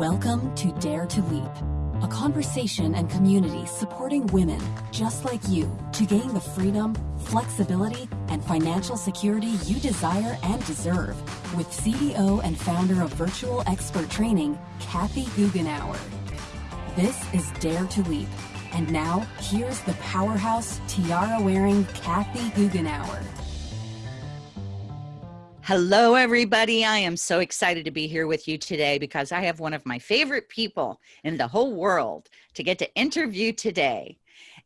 Welcome to Dare to Leap, a conversation and community supporting women just like you to gain the freedom, flexibility, and financial security you desire and deserve with CEO and founder of Virtual Expert Training, Kathy Goughenour. This is Dare to Leap. And now, here's the powerhouse tiara wearing Kathy Goughenour. Hello, everybody. I am so excited to be here with you today because I have one of my favorite people in the whole world to get to interview today.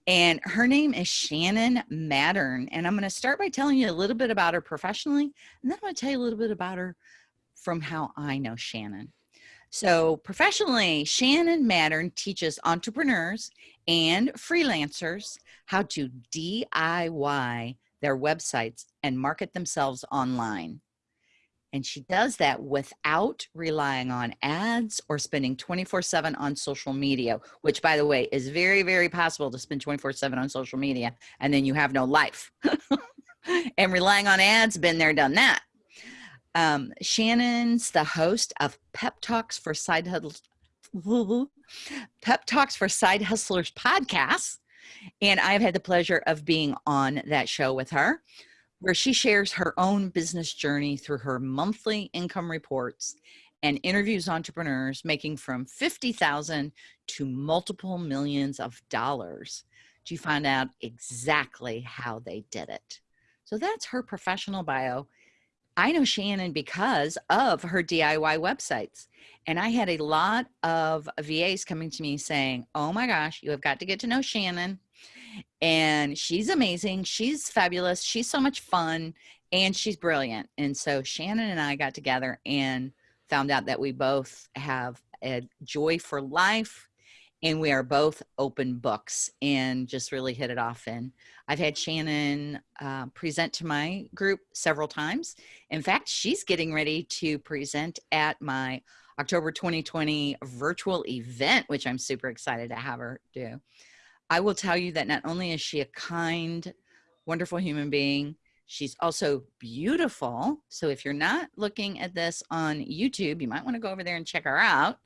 And her name is Shannon Mattern. And I'm going to start by telling you a little bit about her professionally, and then I'm going to tell you a little bit about her from how I know Shannon. So, professionally, Shannon Mattern teaches entrepreneurs and freelancers how to DIY their websites and market themselves online. And she does that without relying on ads or spending 24 7 on social media, which, by the way, is very, very possible to spend 24 7 on social media and then you have no life. and relying on ads, been there, done that. Um, Shannon's the host of Pep Talks for Side Hustlers. Pep Talks for Side Hustlers podcast. And I've had the pleasure of being on that show with her where she shares her own business journey through her monthly income reports and interviews entrepreneurs making from 50,000 to multiple millions of dollars to find out exactly how they did it. So that's her professional bio. I know Shannon because of her DIY websites. And I had a lot of VAs coming to me saying, Oh my gosh, you have got to get to know Shannon and she's amazing. She's fabulous. She's so much fun and she's brilliant. And so Shannon and I got together and found out that we both have a joy for life and we are both open books and just really hit it off. And I've had Shannon uh, present to my group several times. In fact, she's getting ready to present at my October 2020 virtual event, which I'm super excited to have her do. I will tell you that not only is she a kind, wonderful human being, she's also beautiful. So if you're not looking at this on YouTube, you might want to go over there and check her out.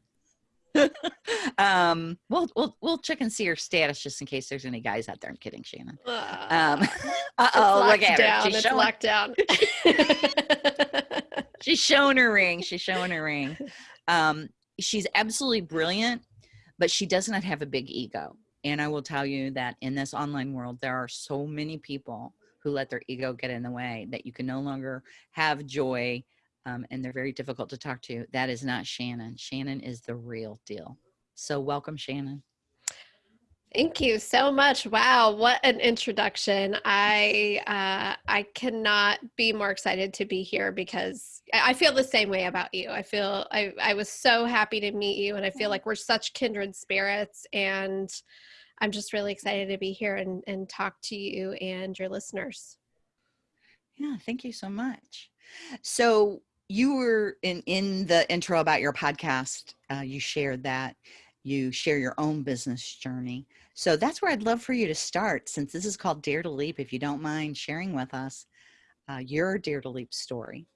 um, we'll we'll we'll check and see her status just in case there's any guys out there. I'm kidding, Shannon. Um, uh oh, look at down. her. She's it's showing, locked down. she's showing her ring. She's showing her ring. Um, she's absolutely brilliant, but she does not have a big ego. And I will tell you that in this online world, there are so many people who let their ego get in the way that you can no longer have joy um, and they're very difficult to talk to. That is not Shannon. Shannon is the real deal. So, welcome, Shannon. Thank you so much. Wow, what an introduction. I uh, I cannot be more excited to be here because I feel the same way about you. I feel I, I was so happy to meet you and I feel like we're such kindred spirits and I'm just really excited to be here and, and talk to you and your listeners. Yeah, thank you so much. So you were in in the intro about your podcast. Uh, you shared that you share your own business journey. So that's where I'd love for you to start, since this is called Dare to Leap. If you don't mind sharing with us uh, your Dare to Leap story.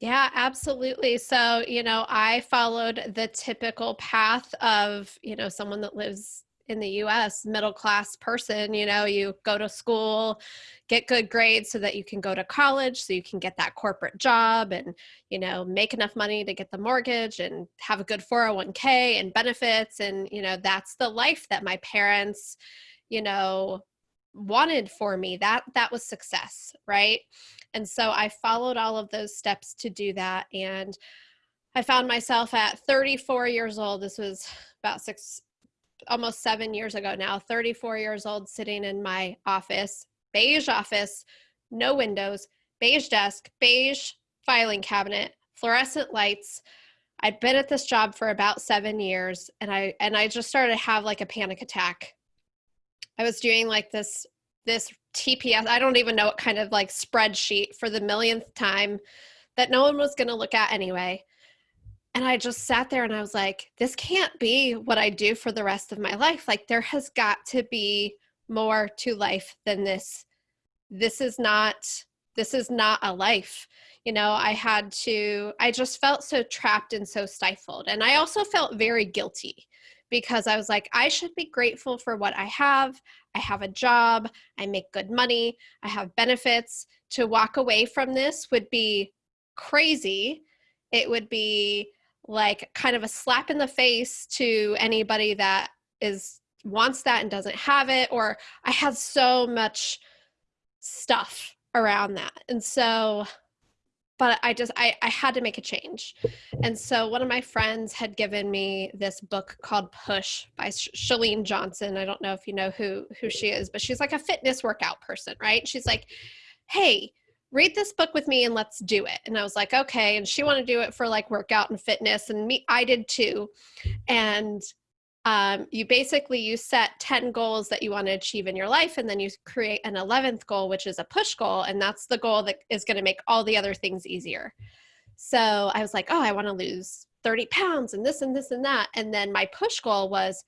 Yeah, absolutely. So, you know, I followed the typical path of, you know, someone that lives in the US, middle class person, you know, you go to school, get good grades so that you can go to college, so you can get that corporate job and, you know, make enough money to get the mortgage and have a good 401k and benefits. And, you know, that's the life that my parents, you know, wanted for me. That that was success, right? And so I followed all of those steps to do that. And I found myself at 34 years old. This was about six almost seven years ago now, 34 years old, sitting in my office, beige office, no windows, beige desk, beige filing cabinet, fluorescent lights. I'd been at this job for about seven years and I and I just started to have like a panic attack. I was doing like this this TPS, I don't even know what kind of like spreadsheet for the millionth time that no one was gonna look at anyway. And I just sat there and I was like, this can't be what I do for the rest of my life. Like, there has got to be more to life than this. This is not this is not a life. You know i had to i just felt so trapped and so stifled. And i also felt very guilty because i was like i should be grateful for what i have. I have a job. I make good money. I have benefits. To walk away from this would be crazy. It would be like kind of a slap in the face to anybody that is wants that and doesn't have it or i had so much stuff around that. And so but i just I, I had to make a change. And so one of my friends had given me this book called push by Chalene johnson. I don't know if you know who who she is but she's like a fitness workout person right? She's like hey read this book with me and let's do it. And i was like okay. And she wanted to do it for like workout and fitness and me i did too. And um, you basically you set 10 goals that you want to achieve in your life and then you create an 11th goal which is a push goal and that's the goal that is going to make all the other things easier. So i was like oh i want to lose 30 pounds and this and this and that. And then my push goal was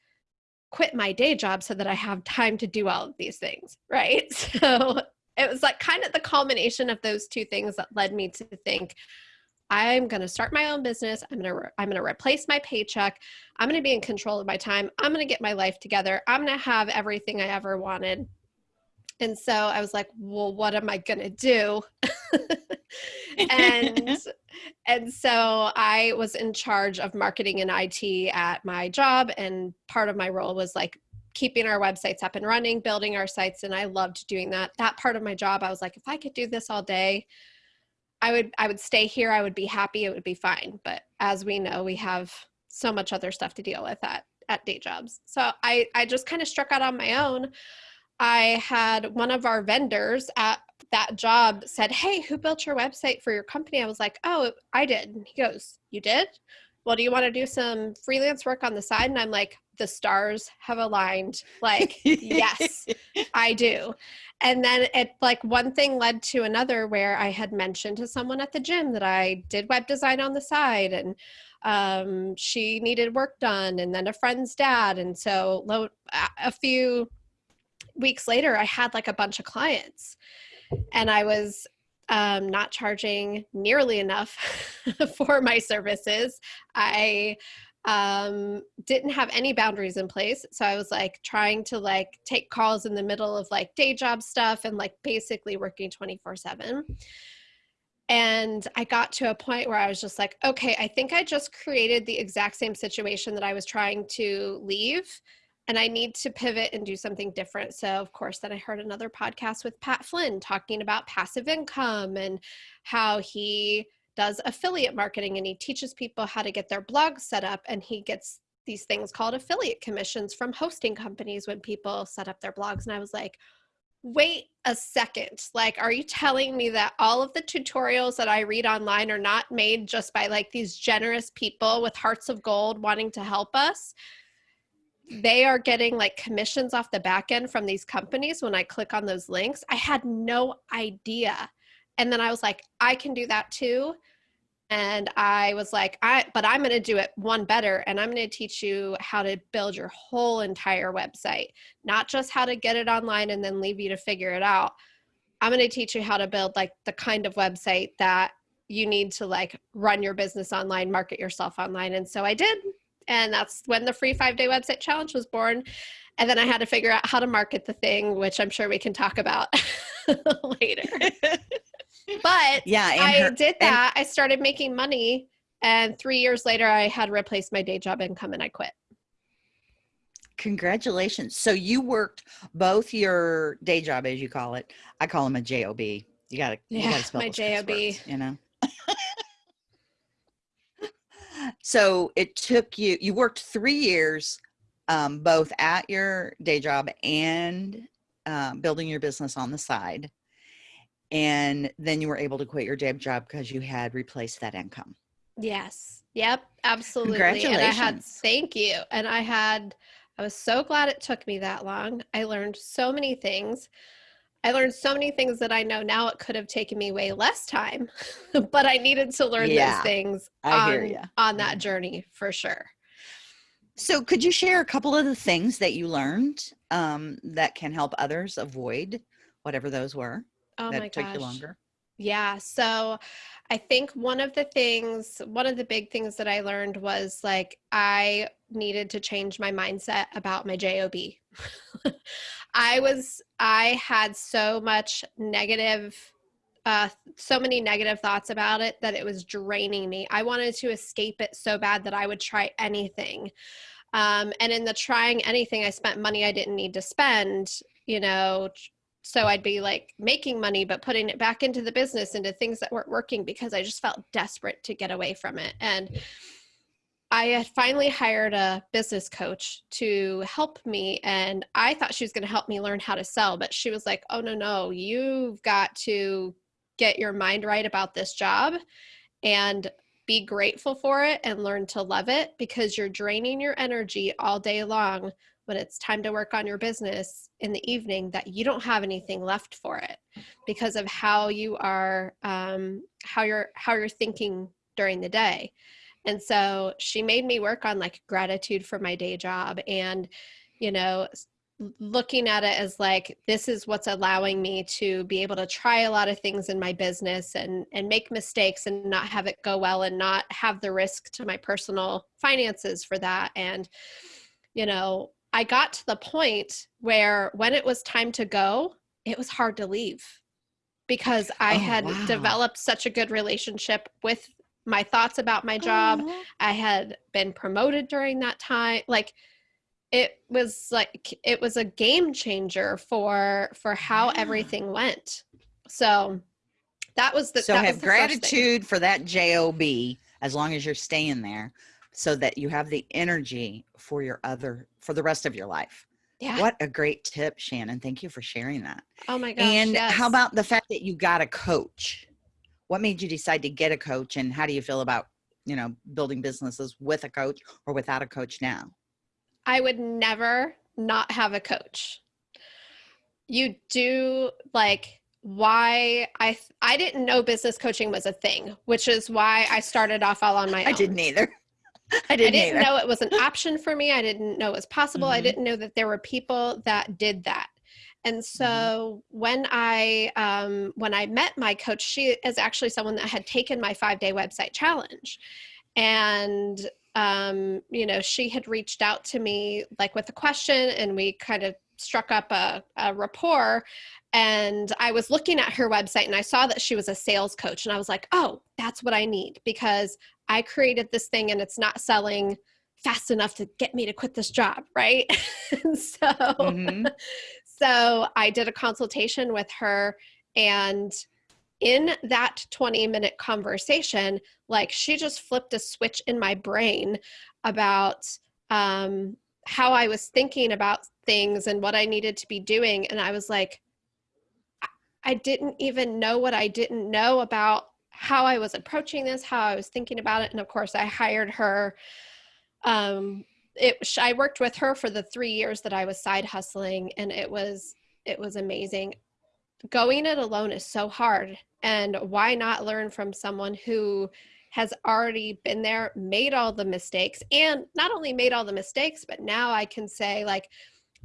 quit my day job so that i have time to do all of these things right? So it was like kind of the culmination of those two things that led me to think I'm going to start my own business. I'm going to re- I'm going to replace my paycheck. I'm going to be in control of my time. I'm going to get my life together. I'm going to have everything I ever wanted. And so I was like, well, what am I going to do? and and so I was in charge of marketing and IT at my job and part of my role was like keeping our websites up and running, building our sites and I loved doing that. That part of my job I was like if I could do this all day, I would I would stay here. I would be happy. It would be fine. But as we know, we have so much other stuff to deal with at at day jobs. So I I just kind of struck out on my own. I had one of our vendors at that job said, "Hey, who built your website for your company?" I was like, "Oh, I did." And He goes, "You did?" Well, do you want to do some freelance work on the side? And I'm like, the stars have aligned. Like, yes, I do. And then it like one thing led to another where I had mentioned to someone at the gym that I did web design on the side and um, she needed work done and then a friend's dad. And so lo- a few weeks later, I had like a bunch of clients and I was um, not charging nearly enough for my services. I um didn't have any boundaries in place so i was like trying to like take calls in the middle of like day job stuff and like basically working 24 7 and i got to a point where i was just like okay i think i just created the exact same situation that i was trying to leave and i need to pivot and do something different. So of course then i heard another podcast with pat flynn talking about passive income and how he does affiliate marketing and he teaches people how to get their blogs set up and he gets these things called affiliate commissions from hosting companies when people set up their blogs. And i was like wait a second. Like are you telling me that all of the tutorials that i read online are not made just by like these generous people with hearts of gold wanting to help us they are getting like commissions off the back end from these companies when i click on those links. I had no idea. And then i was like i can do that too. And i was like i but i'm going to do it one better and i'm going to teach you how to build your whole entire website not just how to get it online and then leave you to figure it out. I'm going to teach you how to build like the kind of website that you need to like run your business online market yourself online. And so i did and that's when the free five day website challenge was born and then i had to figure out how to market the thing which i'm sure we can talk about later but yeah, I her, did that. I started making money, and three years later, I had replaced my day job income, and I quit. Congratulations! So you worked both your day job, as you call it. I call them a job. You got to yeah, you got to spell my job. You know. So it took you. You worked three years, um, both at your day job and um, building your business on the side and then you were able to quit your day job because you had replaced that income. Yes. Yep. Absolutely. Congratulations. And I had thank you. And I had I was so glad it took me that long. I learned so many things. I learned so many things that I know now it could have taken me way less time, but I needed to learn yeah, those things on, on that journey for sure. So, could you share a couple of the things that you learned um, that can help others avoid whatever those were? Oh that my took gosh. you longer? Yeah. So I think one of the things, one of the big things that I learned was like I needed to change my mindset about my JOB. I was, I had so much negative, uh, so many negative thoughts about it that it was draining me. I wanted to escape it so bad that I would try anything. Um, and in the trying anything, I spent money I didn't need to spend, you know, so I'd be like making money, but putting it back into the business, into things that weren't working because I just felt desperate to get away from it. And I had finally hired a business coach to help me. And I thought she was going to help me learn how to sell, but she was like, oh, no, no, you've got to get your mind right about this job and be grateful for it and learn to love it because you're draining your energy all day long when it's time to work on your business in the evening that you don't have anything left for it because of how you are um, how you're how you're thinking during the day. And so she made me work on like gratitude for my day job and you know looking at it as like this is what's allowing me to be able to try a lot of things in my business and and make mistakes and not have it go well and not have the risk to my personal finances for that. And you know I got to the point where when it was time to go, it was hard to leave because I oh, had wow. developed such a good relationship with my thoughts about my job. I had been promoted during that time. Like it was like it was a game changer for for how yeah. everything went. So that was the so that have gratitude for that job as long as you're staying there so that you have the energy for your other for the rest of your life. Yeah. What a great tip, Shannon. Thank you for sharing that. Oh my gosh. And yes. how about the fact that you got a coach? What made you decide to get a coach and how do you feel about, you know, building businesses with a coach or without a coach now? I would never not have a coach. You do like why I I didn't know business coaching was a thing, which is why I started off all on my own. I didn't either. I didn't, I didn't know it was an option for me. I didn't know it was possible. Mm-hmm. I didn't know that there were people that did that. And mm-hmm. so mm-hmm. when I um, when I met my coach, she is actually someone that had taken my five day website challenge, and um, you know she had reached out to me like with a question, and we kind of struck up a, a rapport. And I was looking at her website and I saw that she was a sales coach, and I was like, oh, that's what I need because I created this thing and it's not selling fast enough to get me to quit this job, right? so mm-hmm. so I did a consultation with her and in that 20 minute conversation, like she just flipped a switch in my brain about um, how I was thinking about things and what I needed to be doing. And I was like, I didn't even know what I didn't know about how I was approaching this, how I was thinking about it. And of course, I hired her. Um, it, I worked with her for the three years that I was side hustling, and it was it was amazing. Going it alone is so hard, and why not learn from someone who has already been there, made all the mistakes, and not only made all the mistakes, but now I can say like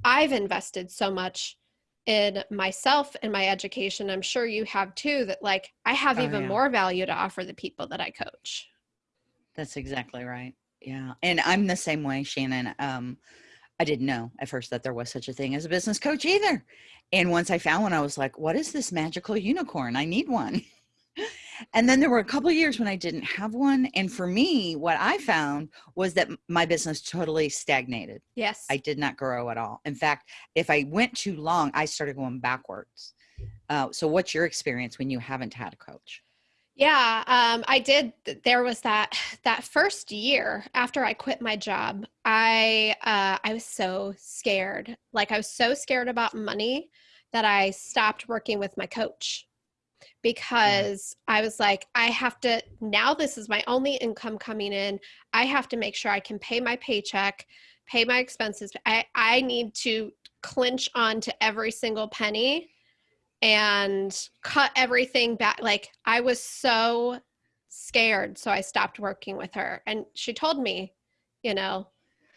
I've invested so much in myself and my education i'm sure you have too that like i have oh, even yeah. more value to offer the people that i coach. That's exactly right. Yeah and i'm the same way shannon um i didn't know at first that there was such a thing as a business coach either and once i found one i was like what is this magical unicorn? I need one and then there were a couple years when I didn't have one. And for me, what I found was that my business totally stagnated. Yes. I did not grow at all. In fact, if I went too long, I started going backwards. Uh, so what's your experience when you haven't had a coach? Yeah, um, I did. There was that that first year after I quit my job. I uh, I was so scared. Like I was so scared about money that I stopped working with my coach Mm-hmm. because I was like, I have to, now this is my only income coming in. I have to make sure I can pay my paycheck, pay my expenses. I, I need to clinch on to every single penny and cut everything back. Like I was so scared. So I stopped working with her. And she told me, you know,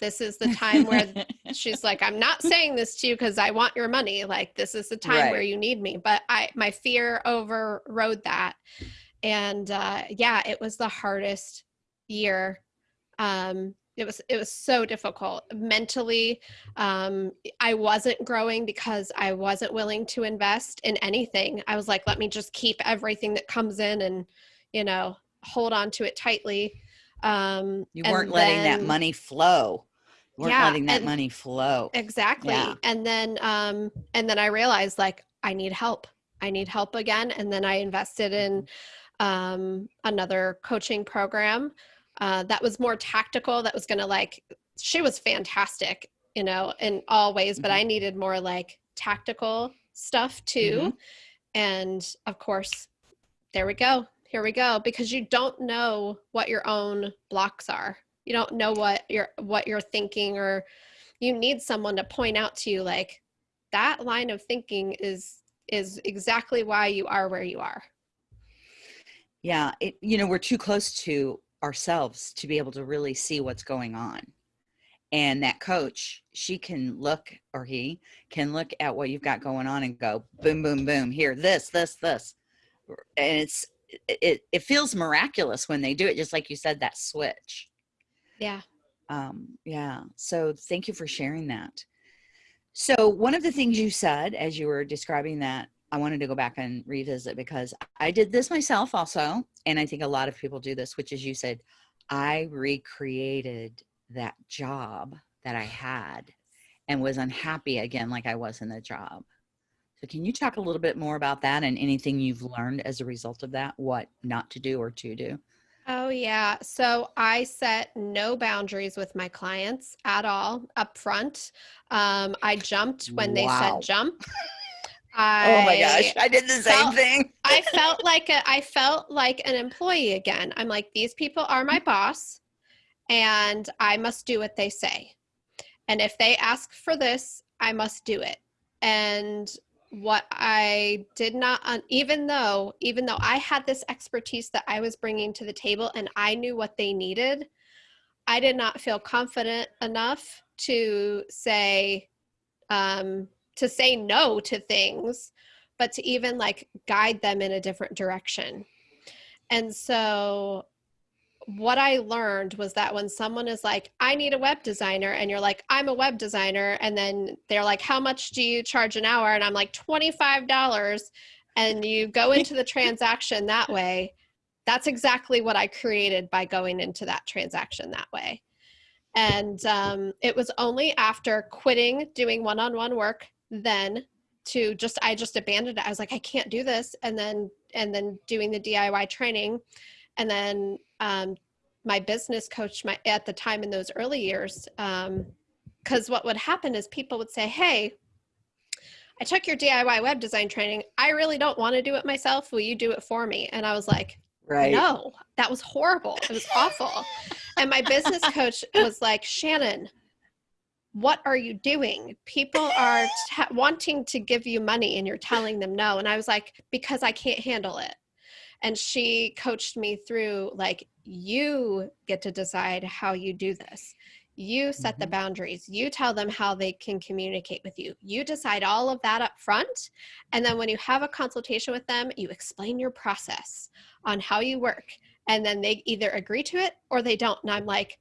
this is the time where she's like i'm not saying this to you because i want your money. Like this is the time Right. where you need me. But i my fear overrode that. And uh yeah it was the hardest year. Um it was it was so difficult. Mentally um i wasn't growing because i wasn't willing to invest in anything. I was like let me just keep everything that comes in and you know hold on to it tightly. Um You weren't letting that money flow. Weren't Yeah, letting that money flow. exactly Yeah. and then um and then i realized like i need help i need help again and then i invested in Mm-hmm. um another coaching program uh that was more tactical that was gonna like she was fantastic you know in all ways but Mhm. i needed more like tactical stuff too Mhm. and of course there we go here we go because you don't know what your own blocks are you don't know what you're what you're thinking or you need someone to point out to you like that line of thinking is is exactly why you are where you are Yeah, it, you know, we're too close to ourselves to be able to really see what's going on. And that coach, she can look, or he can look at what you've got going on and go, boom, boom, boom, here, this, this, this. And it's, it, it feels miraculous when they do it, just like you said, that switch. Yeah Um, yeah. So thank you for sharing that. So one of the things you said as you were describing that, I wanted to go back and revisit because I did this myself also, and I think a lot of people do this, which is you said, I recreated that job that I had and was unhappy again like I was in the job. So can you talk a little bit more about that and anything you've learned as a result of that, what not to do or to do? Oh yeah so i set no boundaries with my clients at all up front um i jumped when they said jump oh my gosh, I did the same thing. I felt like a, I felt like an employee again. I'm like these people are my boss and I must do what they say. And if they ask for this, I must do it. And what I did not even though even though I had this expertise that I was bringing to the table and I knew what they needed, I did not feel confident enough to say um to say no to things but to even like guide them in a different direction. And so what I learned was that when someone is like, I need a web designer, and you're like, I'm a web designer, and then they're like, How much do you charge an hour? And I'm like, $25. And you go into the transaction that way. That's exactly what I created by going into that transaction that way. And um, it was only after quitting doing one on one work then to just i just abandoned it i was like i can't do this and then and then doing the diy training and then um, my business coach my at the time in those early years because what would happen is people would say hey i took your diy web design training. I really don't want to do it myself. Will you do it for me? And i was like Right. no that was horrible. It was awful. And my business coach was like shannon what are you doing? People are t- wanting to give you money and you're telling them no. And i was like because i can't handle it and she coached me through like you get to decide how you do this. You set the Mhm. boundaries. You tell them how they can communicate with you. You decide all of that up front and then when you have a consultation with them you explain your process on how you work and then they either agree to it or they don't. And i'm like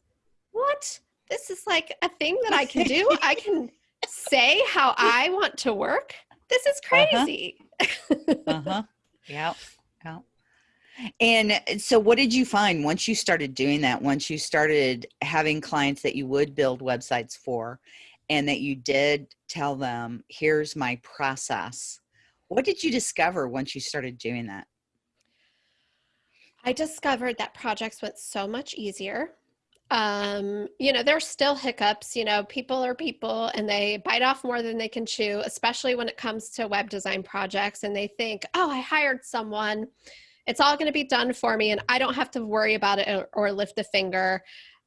what? This is like a thing that i can do? I can say how i want to work? This is Uh-huh. crazy. Uh-huh. Yeah yeah and uh, so what did you find once you started doing that once you started having clients that you would build websites for and that you did tell them here's my process what did you discover once you started doing that I discovered that projects went so much easier. Um, you know, there's still hiccups, you know, people are people and they bite off more than they can chew, especially when it comes to web design projects. And they think, oh, I hired someone, it's all going to be done for me and I don't have to worry about it or, lift a finger.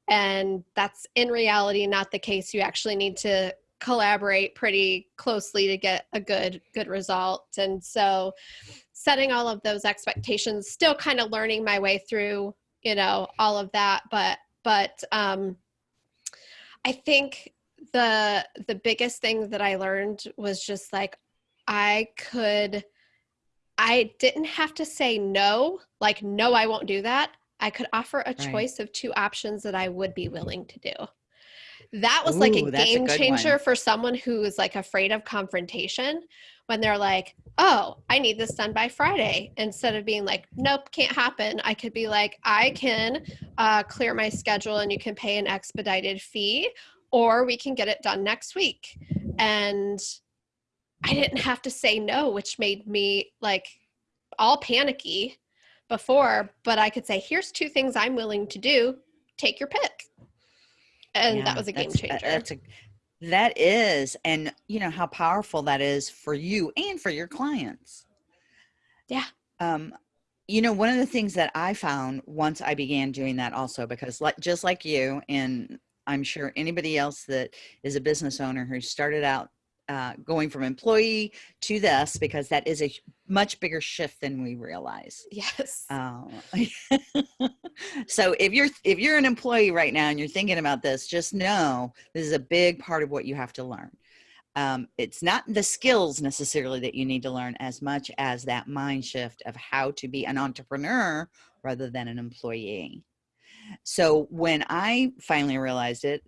And that's in reality not the case. You actually need to collaborate pretty closely to get a good good result. And so setting all of those expectations still kind of learning my way through you know all of that but but um I think the the biggest thing that I learned was just like I could I didn't have to say no, like no I won't do that. I could offer a right. choice of two options that I would be willing to do. That was Ooh, like a game a changer one. for someone who is like afraid of confrontation when they're like, oh, I need this done by Friday. Instead of being like, nope, can't happen. I could be like, I can uh, clear my schedule and you can pay an expedited fee, or we can get it done next week. And I didn't have to say no, which made me like all panicky before, but I could say, here's two things I'm willing to do. Take your pick. And yeah, that was a game changer. That's a that is, and you know how powerful that is for you and for your clients. Yeah. Um, you know, one of the things that I found once I began doing that also, because like just like you, and I'm sure anybody else that is a business owner who started out uh, going from employee to this because that is a much bigger shift than we realize. Yes. Uh, so if you're if you're an employee right now and you're thinking about this, just know this is a big part of what you have to learn. Um, it's not the skills necessarily that you need to learn as much as that mind shift of how to be an entrepreneur rather than an employee. So when I finally realized it,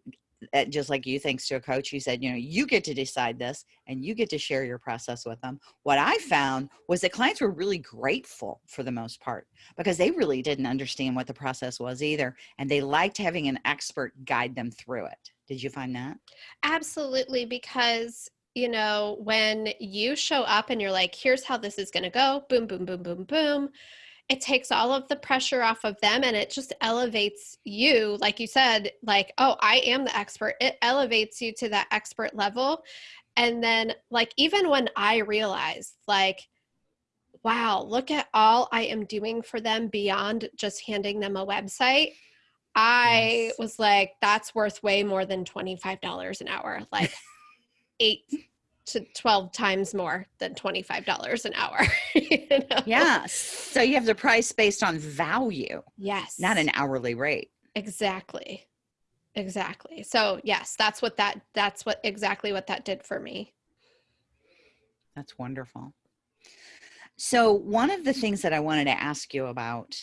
Eh, just like you, thanks to a coach, who said, you know, you get to decide this and you get to share your process with them. What I mm-hmm. found was that clients were really grateful for the most part because they really didn't understand what the process was either. And they liked having an expert guide them through it. Did you find that? Absolutely. Because you know, when you show up and you're like, here's how this is going to go, boom, boom, boom, boom, boom, it takes all of the pressure off of them and it just elevates you like you said like oh i am the expert it elevates you to that expert level and then like even when i realized like wow look at all i am doing for them beyond just handing them a website i yes. was like that's worth way more than $25 an hour like eight to 12 times more than $25 an hour. you know? Yeah. So you have the price based on value. Yes. Not an hourly rate. Exactly. Exactly. So yes, that's what that that's what exactly what that did for me. That's wonderful. So one of the things that I wanted to ask you about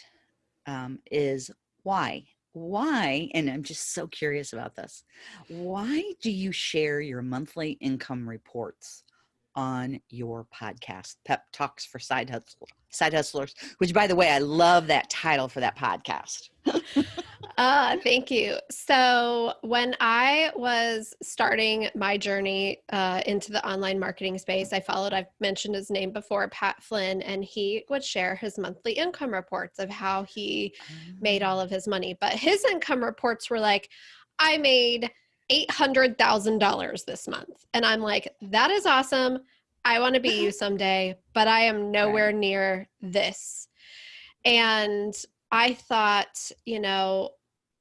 um, is why why, and I'm just so curious about this, why do you share your monthly income reports on your podcast, Pep Talks for Side Hustlers? Side Hustlers, which by the way, I love that title for that podcast. uh, thank you. So, when I was starting my journey uh, into the online marketing space, I followed, I've mentioned his name before, Pat Flynn, and he would share his monthly income reports of how he made all of his money. But his income reports were like, I made $800,000 this month. And I'm like, that is awesome. I want to be you someday, but I am nowhere near this. And I thought, you know,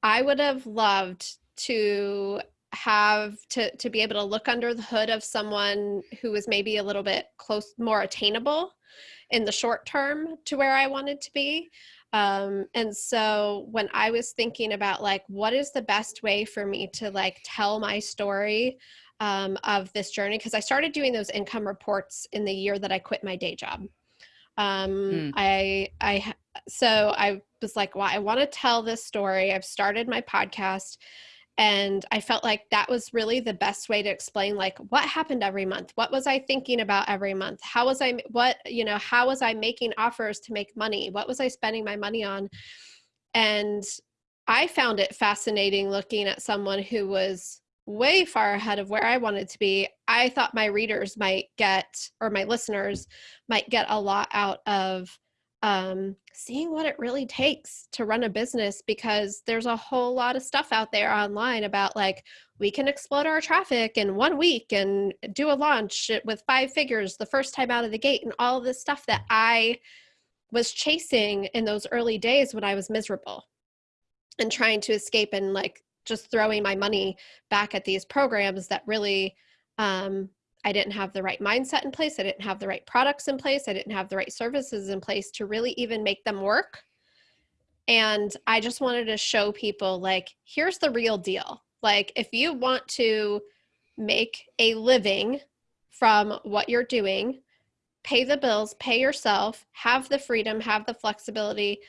I would have loved to have to to be able to look under the hood of someone who was maybe a little bit close more attainable in the short term to where I wanted to be. Um, and so when I was thinking about like what is the best way for me to like tell my story um, of this journey, because I started doing those income reports in the year that I quit my day job. Um, mm. I I so I was like, well, I want to tell this story. I've started my podcast and I felt like that was really the best way to explain like what happened every month. What was I thinking about every month? How was I what, you know, how was I making offers to make money? What was I spending my money on? And I found it fascinating looking at someone who was way far ahead of where I wanted to be. I thought my readers might get, or my listeners might get a lot out of um, seeing what it really takes to run a business because there's a whole lot of stuff out there online about like we can explode our traffic in one week and do a launch with five figures the first time out of the gate and all this stuff that I was chasing in those early days when I was miserable and trying to escape and like just throwing my money back at these programs that really um, I didn't have the right mindset in place. I didn't have the right products in place. I didn't have the right services in place to really even make them work. And I just wanted to show people like, here's the real deal. Like, if you want to make a living from what you're doing, pay the bills, pay yourself, have the freedom, have the flexibility,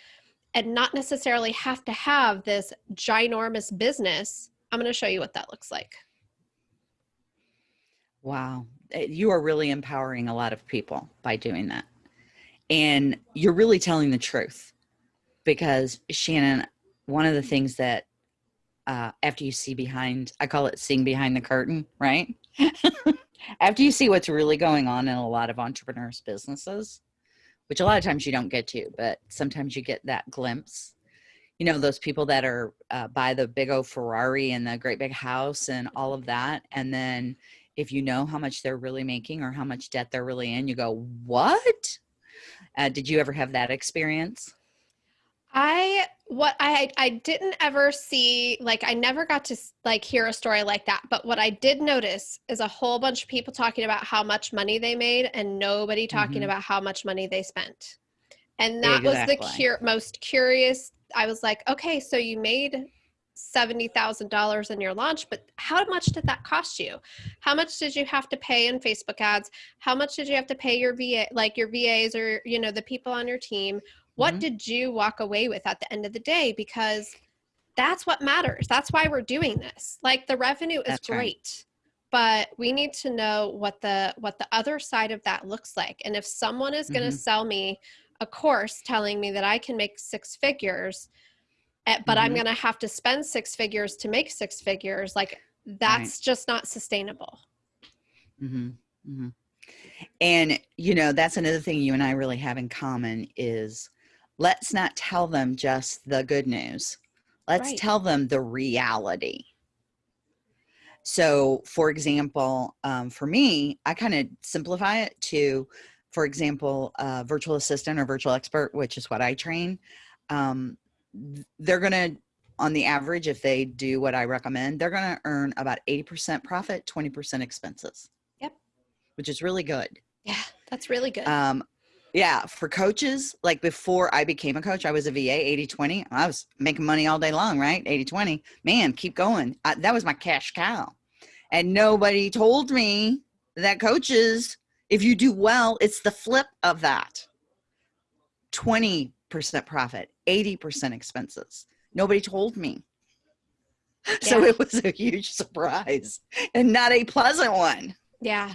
and not necessarily have to have this ginormous business, I'm going to show you what that looks like. Wow. Eh, you are really empowering a lot of people by doing that. And you're really telling the truth because Shannon, one of the things that uh, after you see behind, I call it seeing behind the curtain, right? after you see what's really going on in a lot of entrepreneurs' businesses, which a lot of times you don't get to, but sometimes you get that glimpse. You know, those people that are uh, the big old Ferrari and the great big house and all of that. And then if you know how much they're really making or how much debt they're really in, you go, what? Uh, did you ever have that experience? I what I I didn't ever see like I never got to like hear a story like that but what I did notice is a whole bunch of people talking about how much money they made and nobody talking mm-hmm. about how much money they spent. And that exactly. was the cur- most curious I was like okay so you made $70,000 in your launch, but how much did that cost you? How much did you have to pay in Facebook ads? How much did you have to pay your VA, like your VAs or, you know, the people on your team? what mm-hmm. did you walk away with at the end of the day because that's what matters that's why we're doing this like the revenue is that's great right. but we need to know what the what the other side of that looks like and if someone is mm-hmm. going to sell me a course telling me that i can make six figures but mm-hmm. i'm going to have to spend six figures to make six figures like that's right. just not sustainable mm-hmm. Mm-hmm. and you know that's another thing you and i really have in common is let's not tell them just the good news. Let's right. tell them the reality. So, for example, um, for me, I kind of simplify it to, for example, a virtual assistant or virtual expert, which is what I train. Um, they're going to, on the average, if they do what I recommend, they're going to earn about 80% profit, 20% expenses. Yep. Which is really good. Yeah, that's really good. Um, yeah, for coaches, like before I became a coach, I was a VA 80 20. I was making money all day long, right? 80 20. Man, keep going. I, that was my cash cow. And nobody told me that coaches, if you do well, it's the flip of that 20% profit, 80% expenses. Nobody told me. Yeah. So it was a huge surprise and not a pleasant one. Yeah.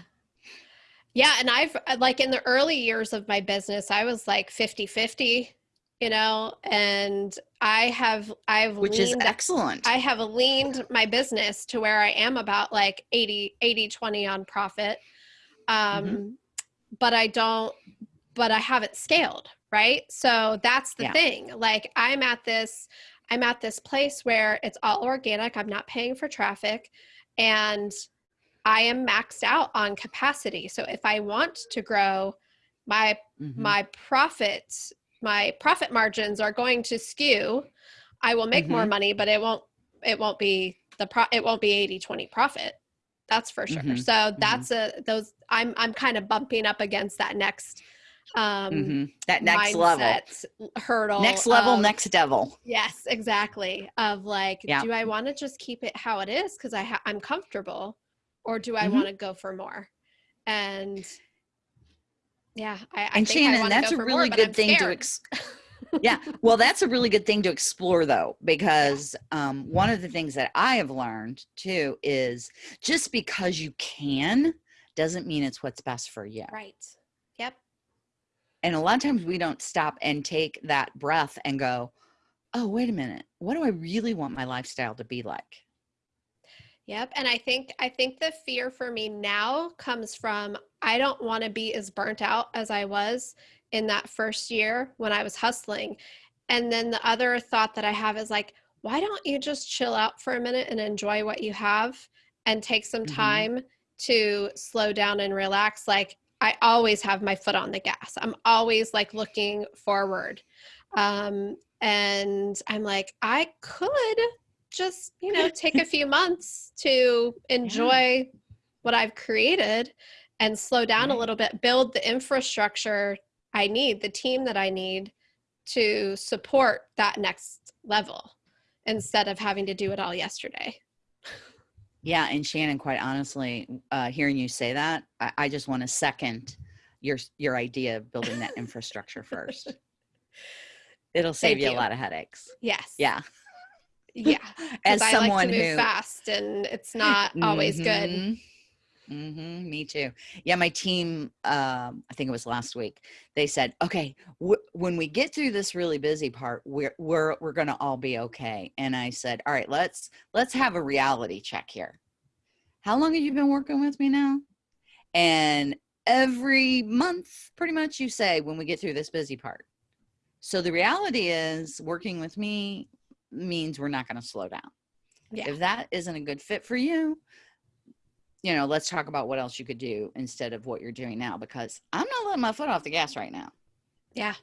Yeah. And I've uh, like in the early years of my business, I was like 50 50, you know, and I have, I've, which leaned, is excellent. I have leaned my business to where I am about like 80, 80, 20 on profit. Um, mm-hmm. but I don't, but I haven't scaled. Right. So that's the yeah. thing. Like I'm at this, I'm at this place where it's all organic. I'm not paying for traffic and I am maxed out on capacity. So if I want to grow, my mm-hmm. my profits, my profit margins are going to skew. I will make mm-hmm. more money, but it won't it won't be the pro it won't be 80 20 profit. That's for sure. Mm-hmm. So mm-hmm. that's a those I'm I'm kind of bumping up against that next um mm-hmm. that next level hurdle next level of, next devil yes exactly of like yeah. do i want to just keep it how it is because i ha- i'm comfortable or do I mm-hmm. want to go for more? And yeah, I, I and Shannon, that's a really more, good thing to. Ex- yeah, well, that's a really good thing to explore though, because um, one of the things that I have learned too is just because you can doesn't mean it's what's best for you. Right. And a lot of times we don't stop and take that breath and go, oh, wait a minute. What do I really want my lifestyle to be like? Yep. And I think I think the fear for me now comes from I don't want to be as burnt out as I was in that first year when I was hustling. And then the other thought that I have is like, why don't you just chill out for a minute and enjoy what you have and take some mm-hmm. time to slow down and relax? Like I always have my foot on the gas. I'm always like looking forward. Um, and I'm like, I could just you know take a few months to enjoy yeah. what i've created and slow down right. a little bit build the infrastructure i need the team that i need to support that next level instead of having to do it all yesterday Yeah, and Shannon, quite honestly, uh, hearing you say that, I, I just want to second your your idea of building that infrastructure first. It'll save you, you. a lot of headaches. Yes. Yeah, Yeah. as I someone like to move who fast and it's not always good. Mhm. Mhm, me too. Yeah, my team. Um, I think it was last week. They said, "Okay, w- when we get through this really busy part, we're we're we're going to all be okay." And I said, "All right, let's let's have a reality check here. How long have you been working with me now?" And every month, pretty much, you say, "When we get through this busy part." So the reality is, working with me means we're not going to slow down Yeah. if that isn't a good fit for you you know let's talk about what else you could do instead of what you're doing now because i'm not letting my foot off the gas right now Yeah.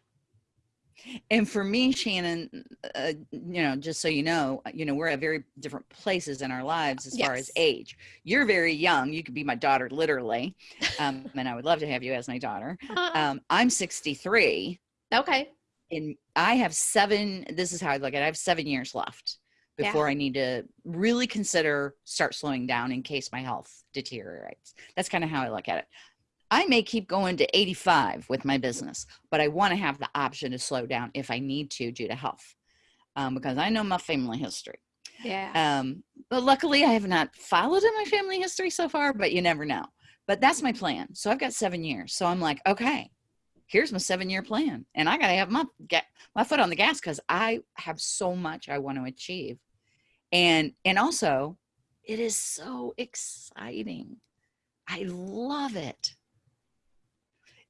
and for me shannon uh, you know just so you know you know we're at very different places in our lives as far as age you're very young you could be my daughter literally um, and i would love to have you as my daughter Uh, um, i'm 63 okay. and I have seven. This is how I look at it. I have seven years left Yeah. before I need to really consider start slowing down in case my health deteriorates. That's kind of how I look at it. I may keep going to 85 with my business, but I want to have the option to slow down if I need to due to health, um, because I know my family history. Yeah. Um, but luckily, I have not followed in my family history so far, but you never know. But that's my plan. So I've got seven years. So I'm like, okay, here's my seven year plan. And I got to have my, get my foot on the gas because I have so much I want to achieve. And, and also, it is so exciting. I love it.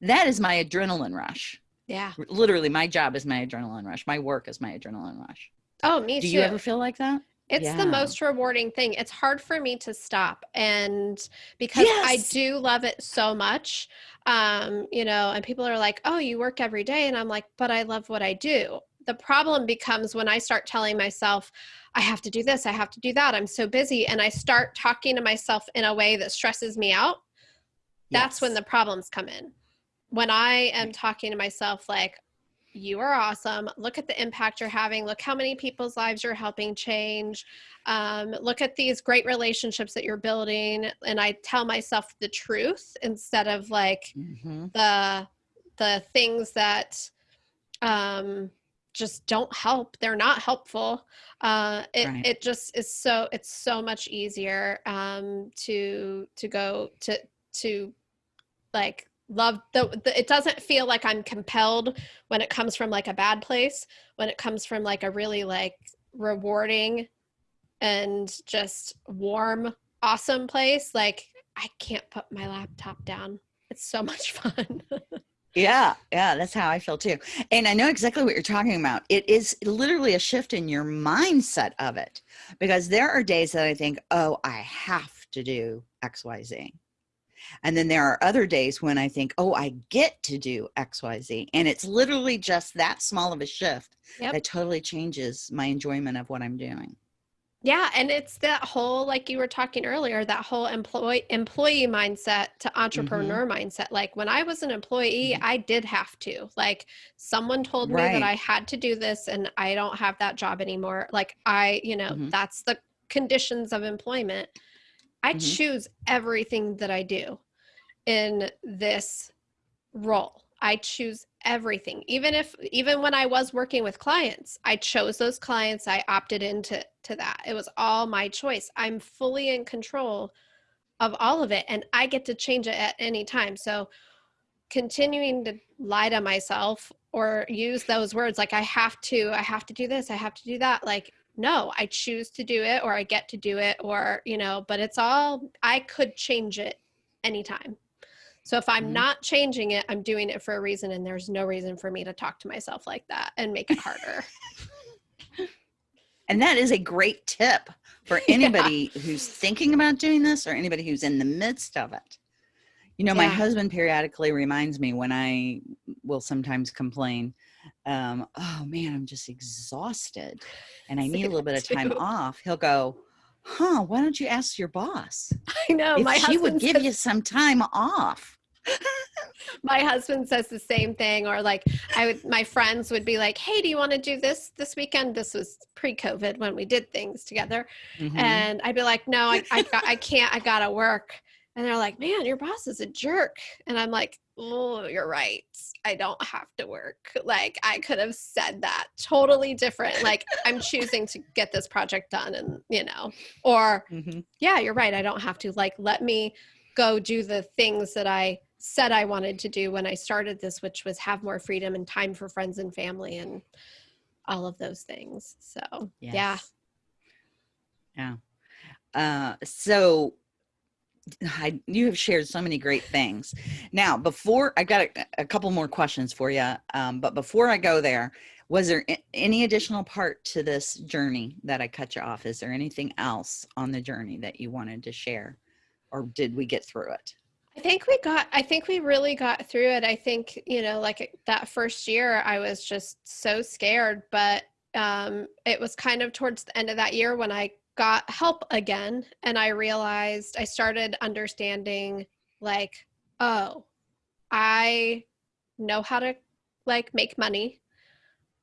That is my adrenaline rush. yeah. Literally, my job is my adrenaline rush. My work is my adrenaline rush. Oh, me too. Do too. you ever feel like that? It's Yeah. the most rewarding thing. It's hard for me to stop and because I do love it so much. Um, you know, and people are like, "Oh, you work every day." And I'm like, "But I love what I do." The problem becomes when I start telling myself, "I have to do this, I have to do that. I'm so busy." And I start talking to myself in a way that stresses me out. That's when the problems come in. When I am talking to myself like, you are awesome. Look at the impact you're having. Look how many people's lives you're helping change. Um, look at these great relationships that you're building. And I tell myself the truth instead of like Mhm. the the things that um, just don't help. They're not helpful. Uh, it Right. it just is so it's so much easier um, to to go to to like love the, the it doesn't feel like i'm compelled when it comes from like a bad place when it comes from like a really like rewarding and just warm awesome place like i can't put my laptop down it's so much fun Yeah, yeah, that's how I feel too. And I know exactly what you're talking about. It is literally a shift in your mindset of it because there are days that I think, oh, I have to do XYZ. And then there are other days when I think, oh, I get to do XYZ. And it's literally just that small of a shift Yep. that totally changes my enjoyment of what I'm doing. Yeah, and it's that whole like you were talking earlier, that whole employee employee mindset to entrepreneur mindset. Like when I was an employee, Mhm. I did have to. Like someone told me that I had to do this and I don't have that job anymore. Like I, you know, Mhm. that's the conditions of employment. I Mhm. choose everything that I do in this role. I choose everything. Even if even when I was working with clients, I chose those clients. I opted into to that. It was all my choice. I'm fully in control of all of it and I get to change it at any time. So continuing to lie to myself or use those words like I have to, I have to do this, I have to do that. Like no, I choose to do it or I get to do it or, you know, but it's all I could change it anytime. So if I'm Mhm. not changing it, I'm doing it for a reason and there's no reason for me to talk to myself like that and make it harder. And that is a great tip for anybody who's thinking about doing this or anybody who's in the midst of it. You know, my husband periodically reminds me when I will sometimes complain, um, oh man, I'm just exhausted and I need a little bit of time too. off. He'll go, huh, why don't you ask your boss I know if my she would give says- you some time off? My husband says the same thing or like i would my friends would be like hey do you want to do this this weekend? This was pre-covid when we did things together. Mm-hmm. and i'd be like no I, I, I can't i gotta work. And they're like man your boss is a jerk. And i'm like oh you're right. I don't have to work. Like i could have said that totally different. Like i'm choosing to get this project done and you know or mm-hmm. yeah you're right i don't have to like let me go do the things that i said I wanted to do when I started this, which was have more freedom and time for friends and family and all of those things. So, yes. yeah. Yeah. Uh, so I, you have shared so many great things. Now, before I got a, a couple more questions for you, um, but before I go there, was there any additional part to this journey that I cut you off? Is there anything else on the journey that you wanted to share, or did we get through it? I think we got, I think we really got through it. I think, you know, like that first year, I was just so scared, but um, it was kind of towards the end of that year when I got help again and I realized I started understanding like, oh, I know how to like make money.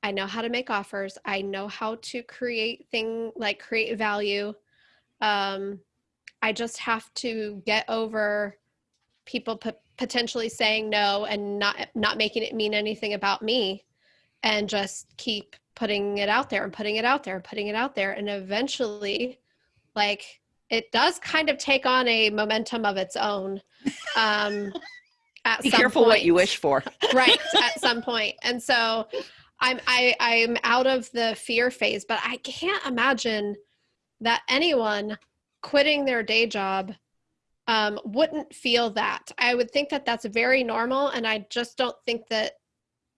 I know how to make offers. I know how to create thing like create value. Um, I just have to get over people p- potentially saying no and not not making it mean anything about me and just keep putting it out there and putting it out there and putting it out there. And eventually like it does kind of take on a momentum of its own um at be careful point. what you wish for. Right at some point. And so i'm i i'm out of the fear phase but i can't imagine that anyone quitting their day job um, wouldn't feel that. I would think that that's very normal. And I just don't think that,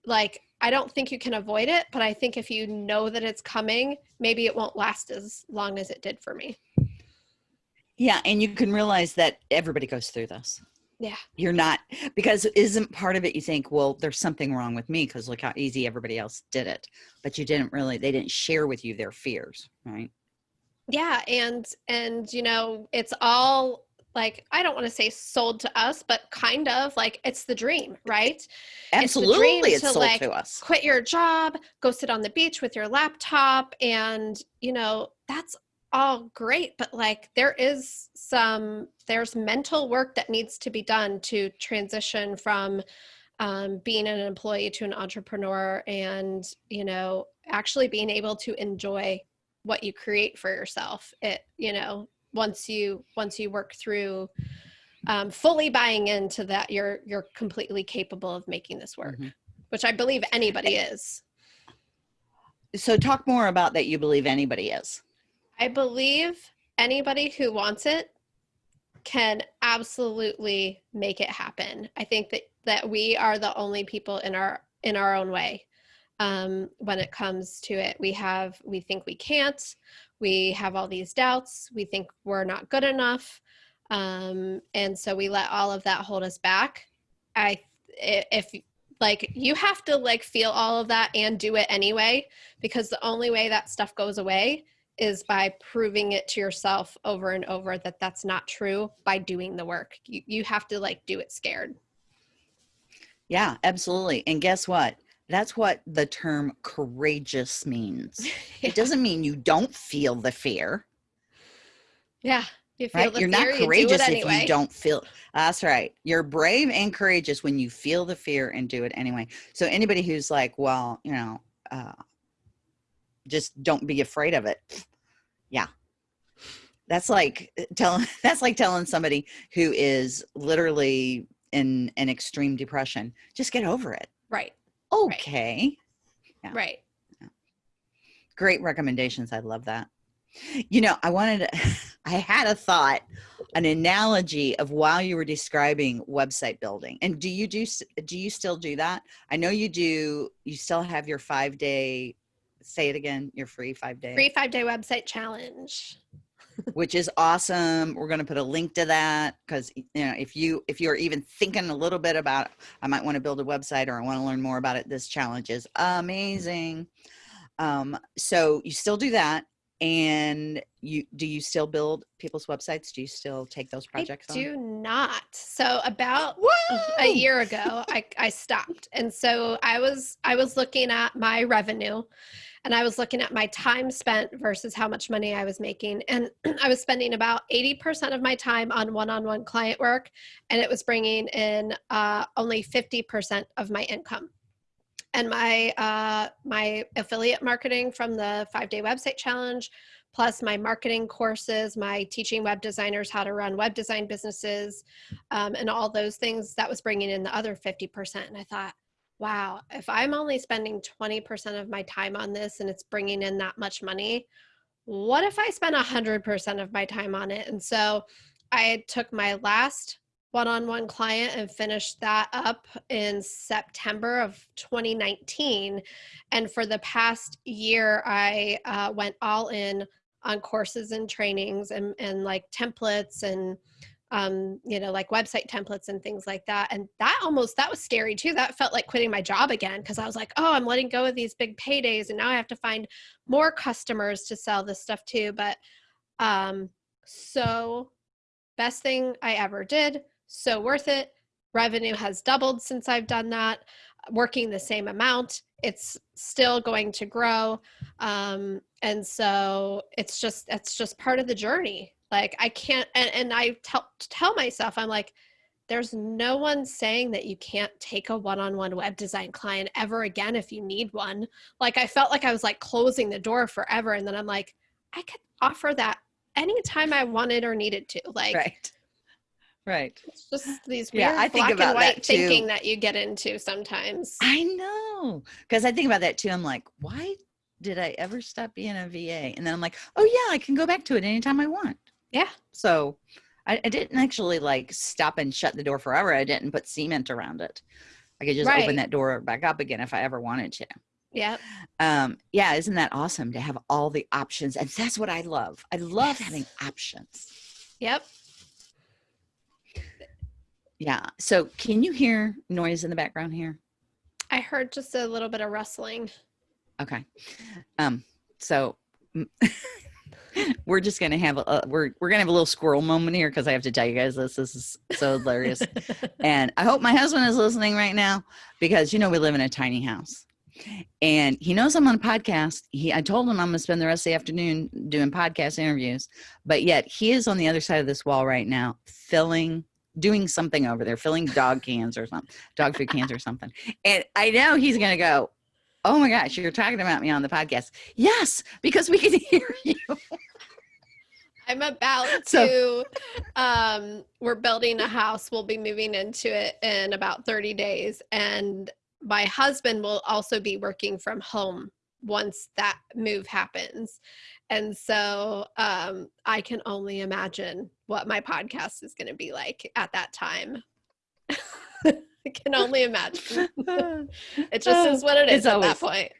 like, I don't think you can avoid it, but I think if you know that it's coming, maybe it won't last as long as it did for me. Yeah. And you can realize that everybody goes through this. Yeah. You're not, because isn't part of it you think, well, there's something wrong with me because look how easy everybody else did it. But you didn't really, they didn't share with you their fears, right? Yeah. And, and, you know, it's all like I don't want to say sold to us, but kind of like it's the dream, right? Absolutely, it's, it's to, like, to us. Quit your job, go sit on the beach with your laptop, and you know that's all great. But like there is some there's mental work that needs to be done to transition from um, being an employee to an entrepreneur, and you know actually being able to enjoy what you create for yourself. It you know once you once you work through um, fully buying into that you're you're completely capable of making this work mm-hmm. which i believe anybody is. So talk more about that you believe anybody is. I believe anybody who wants it can absolutely make it happen. I think that that we are the only people in our in our own way um, when it comes to it. We have we think we can't we have all these doubts we think we're not good enough um, and so we let all of that hold us back. I if like you have to like feel all of that and do it anyway because the only way that stuff goes away is by proving it to yourself over and over that that's not true by doing the work. You, you have to like do it scared. Yeah absolutely. And guess what that's what the term courageous means. yeah. It doesn't mean you don't feel the fear. Yeah. You feel right? You're fear, not courageous you anyway. if you don't feel. That's right. You're brave and courageous when you feel the fear and do it anyway. So anybody who's like, well, you know, uh, just don't be afraid of it. Yeah. That's like uh, telling that's like telling somebody who is literally in an extreme depression, just get over it. Right. Okay. Right. Yeah. right. Yeah. Great recommendations. I love that. You know, I wanted to, I had a thought, an analogy of while you were describing website building. And do you do, do you still do that? I know you do, you still have your five day, say it again, your free five day. Free five day website challenge which is awesome. We're going to put a link to that because you know if you if you're even thinking a little bit about I might want to build a website or I want to learn more about it, this challenge is amazing. Um, so you still do that. and you do you still build people's websites do you still take those projects I on? do not. So about a year ago, I, I stopped. And so I was I was looking at my revenue and I was looking at my time spent versus how much money I was making. And I was spending about 80% of my time on one-on-one client work. And it was bringing in uh, only 50% of my income. And my uh, my affiliate marketing from the five day website challenge plus my marketing courses my teaching web designers how to run web design businesses um, and all those things that was bringing in the other 50% and i thought wow if i'm only spending 20% of my time on this and it's bringing in that much money what if i spend 100% of my time on it and so i took my last one-on-one client and finished that up in September of 2019. And for the past year, I uh, went all in on courses and trainings and, and like templates and um, you know, like website templates and things like that. And that almost that was scary too. That felt like quitting my job again because I was like, oh, I'm letting go of these big paydays, and now I have to find more customers to sell this stuff to. But um, so best thing I ever did so worth it. Revenue has doubled since I've done that. Working the same amount, it's still going to grow. Um, and so it's just it's just part of the journey. Like I can't and, and I tell tell myself, I'm like, there's no one saying that you can't take a one-on-one web design client ever again if you need one. Like I felt like I was like closing the door forever. And then I'm like, I could offer that anytime I wanted or needed to. Like right Right. It's just these weird yeah, I think black about and white that thinking that you get into sometimes. I know. Because I think about that too. I'm like, why did I ever stop being a VA? And then I'm like, oh yeah, I can go back to it anytime I want. Yeah. So I, I didn't actually like stop and shut the door forever. I didn't put cement around it. I could just right. open that door back up again if I ever wanted to. Yeah. Um, yeah, isn't that awesome to have all the options? And that's what I love. I love yes. having options. Yep. Yeah. So can you hear noise in the background here? I heard just a little bit of rustling. Okay. Um, so we're just gonna have a we're we're gonna have a little squirrel moment here because I have to tell you guys this. This is so hilarious. and I hope my husband is listening right now because you know we live in a tiny house. And he knows I'm on a podcast. He I told him I'm gonna spend the rest of the afternoon doing podcast interviews, but yet he is on the other side of this wall right now, filling doing something over there, filling dog cans or something, dog food cans or something. And I know he's going to go, Oh my gosh, you're talking about me on the podcast. Yes, because we can hear you. I'm about to, um, we're building a house. We'll be moving into it in about 30 days. And my husband will also be working from home once that move happens. And so um, I can only imagine what my podcast is going to be like at that time. I can only imagine. it just is what it is it's at always, that point.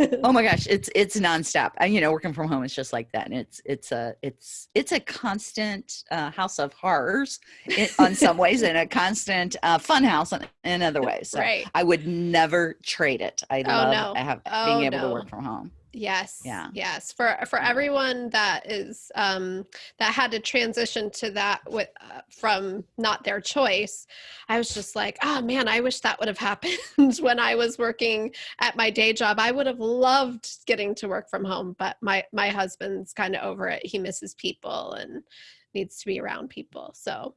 oh my gosh, it's it's nonstop. And you know, working from home is just like that, and it's it's a it's it's a constant uh, house of horrors in, on some ways, and a constant uh, fun house in, in other ways. So right. I would never trade it. I oh, love no. have, oh, being able no. to work from home. Yes. Yeah. Yes. For for everyone that is um, that had to transition to that with uh, from not their choice, I was just like, oh man, I wish that would have happened when I was working at my day job. I would have loved getting to work from home, but my my husband's kind of over it. He misses people and needs to be around people. So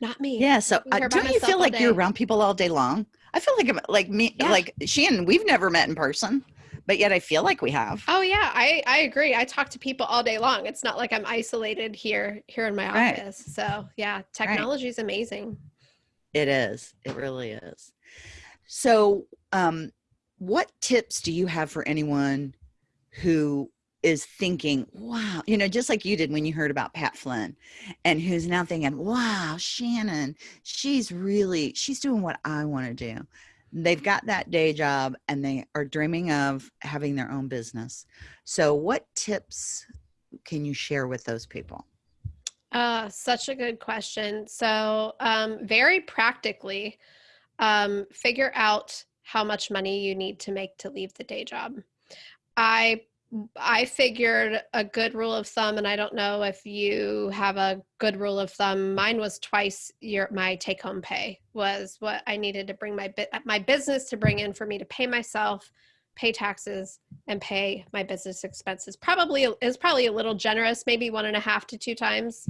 not me. Yeah. So uh, don't you feel like you're around people all day long? I feel like I'm like me, yeah. like Shannon. We've never met in person but yet I feel like we have. Oh yeah, I I agree. I talk to people all day long. It's not like I'm isolated here here in my right. office. So yeah, technology is right. amazing. It is. It really is. So, um, what tips do you have for anyone who is thinking, wow, you know, just like you did when you heard about Pat Flynn, and who's now thinking, wow, Shannon, she's really, she's doing what I want to do they've got that day job and they are dreaming of having their own business. So, what tips can you share with those people? Uh, such a good question. So, um, very practically, um, figure out how much money you need to make to leave the day job. I I figured a good rule of thumb, and I don't know if you have a good rule of thumb. Mine was twice your my take home pay was what I needed to bring my my business to bring in for me to pay myself, pay taxes, and pay my business expenses. Probably is probably a little generous, maybe one and a half to two times.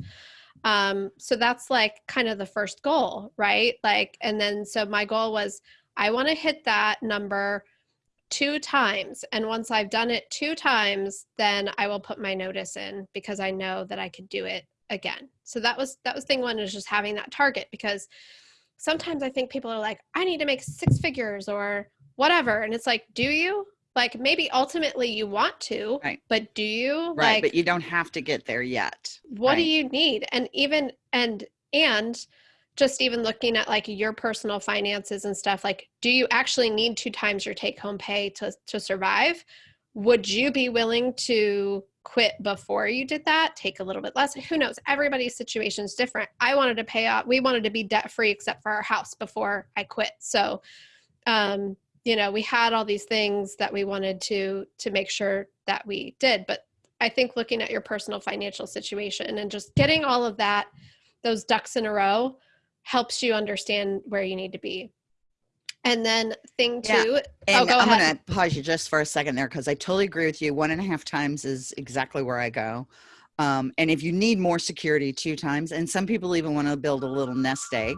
Um, so that's like kind of the first goal, right? Like, and then so my goal was I want to hit that number two times. And once I've done it two times, then I will put my notice in because I know that I could do it again. So that was that was thing one is just having that target because sometimes I think people are like, I need to make six figures or whatever. And it's like, do you? Like maybe ultimately you want to, right. but do you? Right, like, but you don't have to get there yet. What right. do you need? And even and and just even looking at like your personal finances and stuff like do you actually need two times your take home pay to to survive? Would you be willing to quit before you did that? Take a little bit less? Who knows? Everybody's situation is different. I wanted to pay off we wanted to be debt free except for our house before i quit. So um you know we had all these things that we wanted to to make sure that we did. But i think looking at your personal financial situation and just getting all of that those ducks in a row helps you understand where you need to be. And then thing two, yeah. oh, and go I'm ahead. to pause you just for a second there because I totally agree with you. One and a half times is exactly where I go. Um, and if you need more security, two times. And some people even want to build a little nest egg.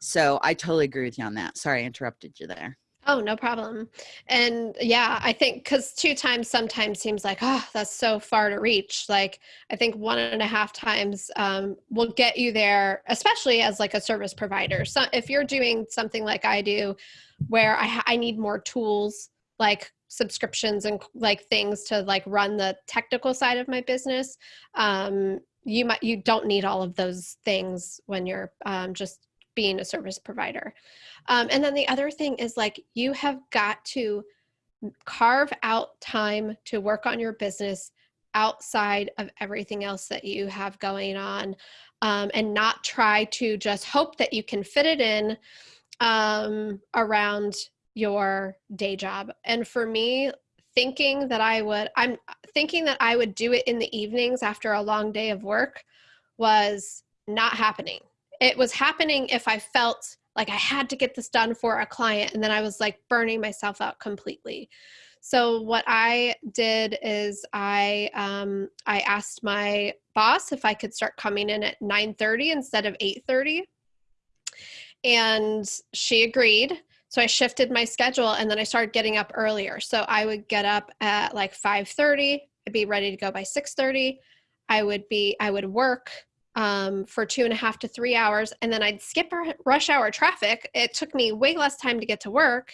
So I totally agree with you on that. Sorry, I interrupted you there. Oh, no problem. And yeah, I think because two times sometimes seems like, oh, that's so far to reach. Like, I think one and a half times um, will get you there, especially as like a service provider. So if you're doing something like I do, where I, I need more tools like subscriptions and like things to like run the technical side of my business, um, you might you don't need all of those things when you're um, just being a service provider. Um, and then the other thing is like you have got to carve out time to work on your business outside of everything else that you have going on um, and not try to just hope that you can fit it in um, around your day job. And for me, thinking that I would, I'm thinking that I would do it in the evenings after a long day of work was not happening. It was happening if I felt like I had to get this done for a client and then I was like burning myself out completely. So what I did is I um, I asked my boss if I could start coming in at 9:30 instead of 8:30. And she agreed. So I shifted my schedule and then I started getting up earlier. So I would get up at like 5:30, I'd be ready to go by 6:30. I would be I would work um, for two and a half to three hours, and then I'd skip rush hour traffic. It took me way less time to get to work,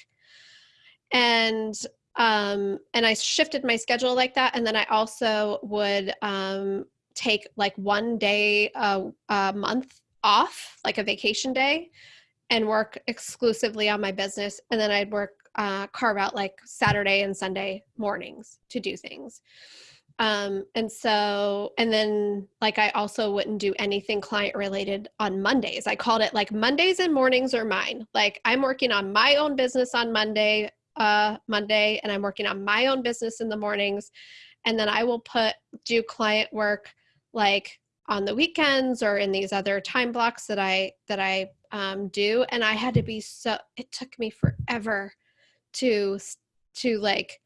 and um, and I shifted my schedule like that. And then I also would um, take like one day a, a month off, like a vacation day, and work exclusively on my business. And then I'd work uh, carve out like Saturday and Sunday mornings to do things. Um, and so, and then like I also wouldn't do anything client related on Mondays. I called it like Mondays and mornings are mine. Like I'm working on my own business on Monday, uh, Monday, and I'm working on my own business in the mornings. And then I will put do client work like on the weekends or in these other time blocks that I that I um, do. And I had to be so. It took me forever to to like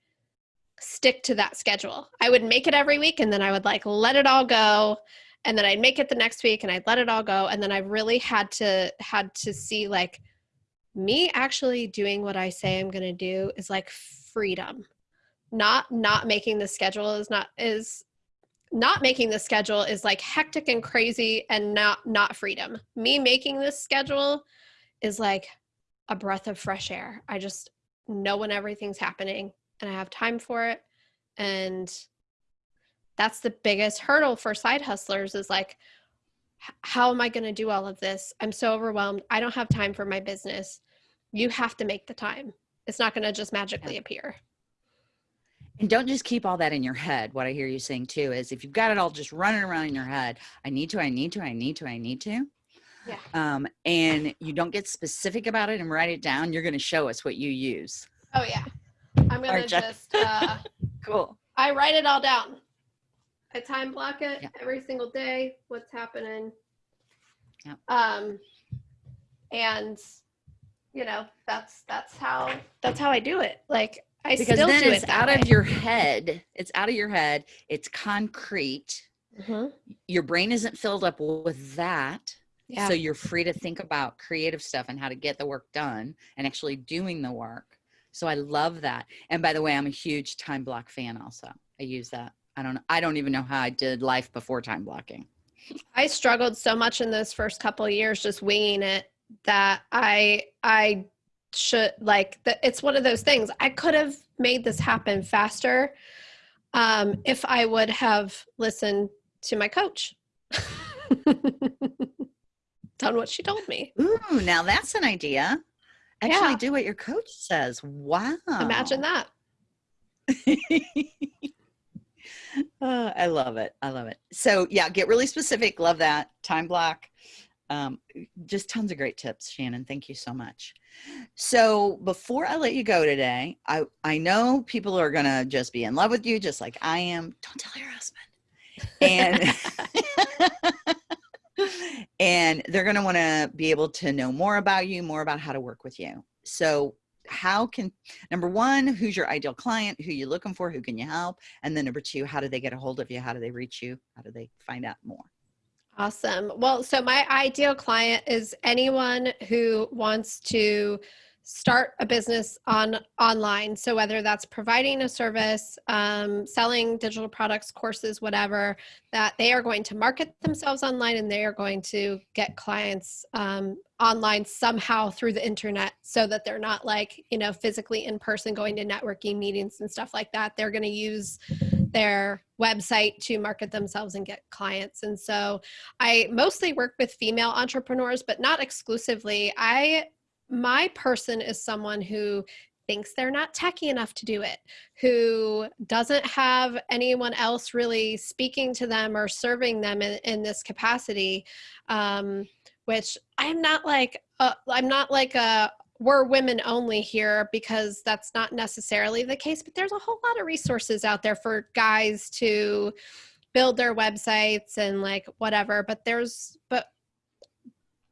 stick to that schedule. I would make it every week and then I would like let it all go and then I'd make it the next week and I'd let it all go and then I really had to had to see like me actually doing what I say I'm going to do is like freedom. Not not making the schedule is not is not making the schedule is like hectic and crazy and not not freedom. Me making this schedule is like a breath of fresh air. I just know when everything's happening and I have time for it. And that's the biggest hurdle for side hustlers is like, how am I going to do all of this? I'm so overwhelmed. I don't have time for my business. You have to make the time. It's not going to just magically appear. And don't just keep all that in your head. What I hear you saying too is if you've got it all just running around in your head, I need to, I need to, I need to, I need to. Yeah. Um, and you don't get specific about it and write it down, you're going to show us what you use. Oh, yeah. I'm gonna just uh, cool. I write it all down. I time block it Yeah. every single day. What's happening? Yep. Um, and you know that's that's how that's how I do it. Like I because still then do it's it out way. of your head. It's out of your head. It's concrete. Mhm. Your brain isn't filled up with that. Yeah. So you're free to think about creative stuff and how to get the work done and actually doing the work. So I love that. And by the way, I'm a huge time block fan also. I use that. I don't I don't even know how I did life before time blocking. I struggled so much in those first couple of years just winging it that I I should like that it's one of those things I could have made this happen faster um if I would have listened to my coach. Done what she told me. Ooh, now that's an idea. Actually Yeah. do what your coach says. Wow. Imagine that. Uh, I love it. I love it. So yeah, get really specific. Love that time block. Um, just tons of great tips, Shannon. Thank you so much. So before I let you go today, I I know people are gonna just be in love with you, just like I am. Don't tell your husband. And and they're gonna want to be able to know more about you, more about how to work with you. So how can number one who's your ideal client? Who you looking for? Who can you help? And then number two how do they get a hold of you? How do they reach you? How do they find out more? Awesome. Well, so my ideal client is anyone who wants to start a business on online. So whether that's providing a service, um, selling digital products, courses, whatever, that they are going to market themselves online and they are going to get clients um, online somehow through the internet, so that they're not like you know physically in person going to networking meetings and stuff like that. They're going to use their website to market themselves and get clients. And so I mostly work with female entrepreneurs, but not exclusively. I my person is someone who thinks they're not techy enough to do it, who doesn't have anyone else really speaking to them or serving them in, in this capacity. Um, which I'm not like uh, I'm not like a we're women only here because that's not necessarily the case, but there's a whole lot of resources out there for guys to build their websites and like whatever. But there's, but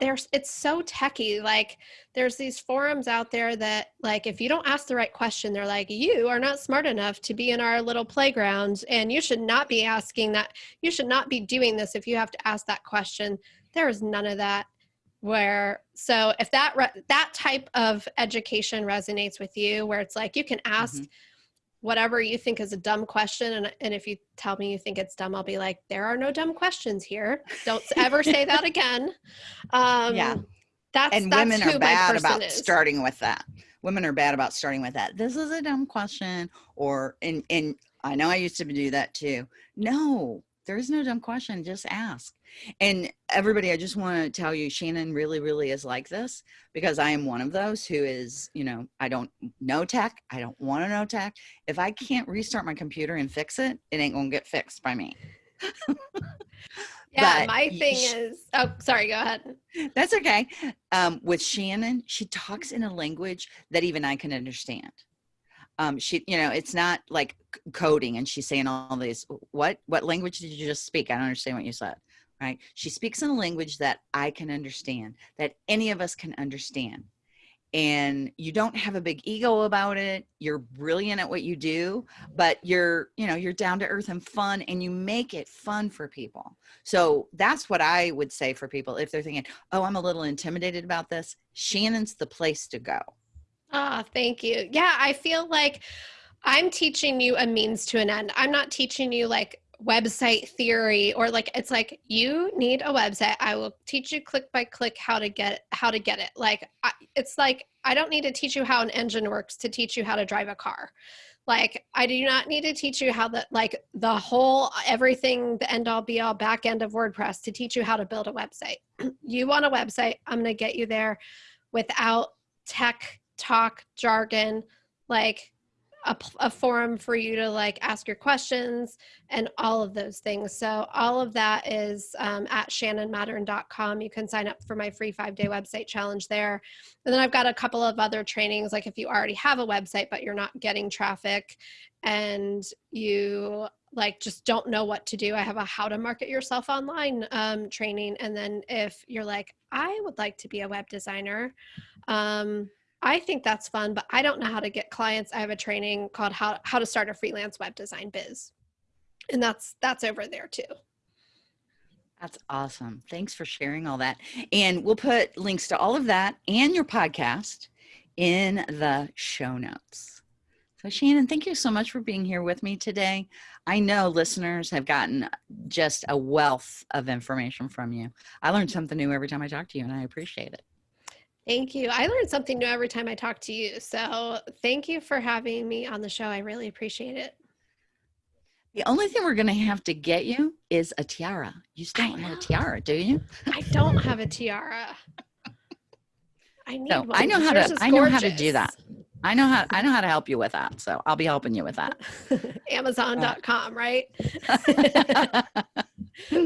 there's, it's so techy. Like there's these forums out there that like, if you don't ask the right question, they're like, you are not smart enough to be in our little playground and you should not be asking that. You should not be doing this if you have to ask that question. There is none of that where so if that that type of education resonates with you where it's like you can ask Mhm. Whatever you think is a dumb question and, and if you tell me you think it's dumb i'll be like there are no dumb questions here. Don't ever say that again. Um Yeah. that's and that's women are bad about is. starting with that. Women are bad about starting with that. This is a dumb question or and and i know i used to do that too. No there is no dumb question just ask and everybody i just want to tell you shannon really really is like this because i am one of those who is you know i don't know tech i don't want to know tech if i can't restart my computer and fix it it ain't gonna get fixed by me yeah but my thing sh- is oh sorry go ahead That's okay. Um, with Shannon, she talks in a language that even I can understand. Um, she, you know, it's not like coding and she's saying all these, what, what language did you just speak? I don't understand what you said. Right. She speaks in a language that I can understand, that any of us can understand. And you don't have a big ego about it. You're brilliant at what you do, but you're, you know, you're down to earth and fun and you make it fun for people. So that's what I would say for people if they're thinking, oh, I'm a little intimidated about this. Shannon's the place to go. Ah, thank you. Yeah, I feel like I'm teaching you a means to an end. I'm not teaching you like website theory or like it's like you need a website. I will teach you click by click how to get how to get it. Like I, it's like I don't need to teach you how an engine works to teach you how to drive a car. Like I do not need to teach you how the like the whole everything the end all be all back end of WordPress to teach you how to build a website. you want a website, I'm going to get you there without tech talk jargon like a, a, forum for you to like ask your questions and all of those things. So all of that is um, at shannonmattern.com. You can sign up for my free five day website challenge there. And then I've got a couple of other trainings, like if you already have a website, but you're not getting traffic and you like just don't know what to do i have a how to market yourself online um, training and then if you're like i would like to be a web designer um, i think that's fun but i don't know how to get clients i have a training called how, how to start a freelance web design biz and that's that's over there too that's awesome thanks for sharing all that and we'll put links to all of that and your podcast in the show notes so, Shannon, thank you so much for being here with me today. I know listeners have gotten just a wealth of information from you. I learned something new every time I talk to you, and I appreciate it. Thank you. I learn something new every time I talk to you. So, thank you for having me on the show. I really appreciate it. The only thing we're going to have to get you is a tiara. You still don't have a tiara, do you? I don't have a tiara. I need no, one. I know how to. I know how to do that. I know how I know how to help you with that. So I'll be helping you with that. Amazon.com, right?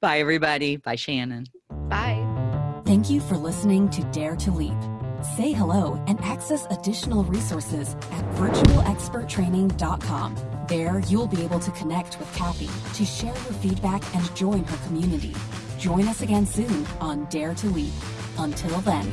Bye everybody. Bye Shannon. Bye. Thank you for listening to Dare to Leap. Say hello and access additional resources at virtualexperttraining.com. There, you'll be able to connect with Kathy to share your feedback and join her community. Join us again soon on Dare to Leap. Until then.